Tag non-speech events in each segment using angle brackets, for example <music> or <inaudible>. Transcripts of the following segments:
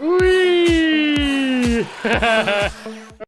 Ui! <laughs>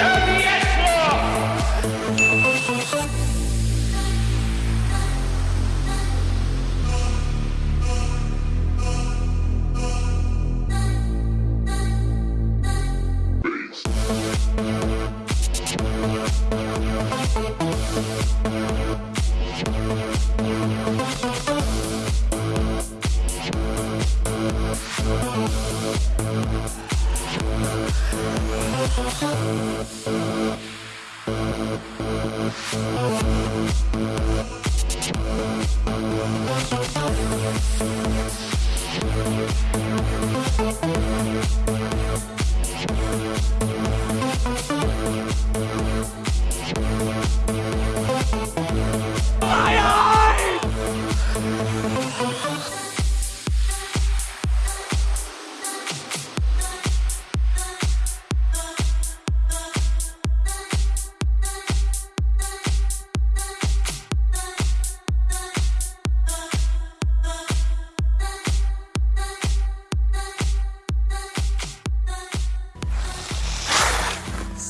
to the end.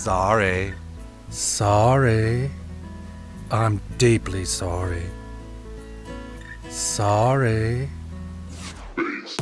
Sorry. Sorry. I'm deeply sorry. Sorry. Peace.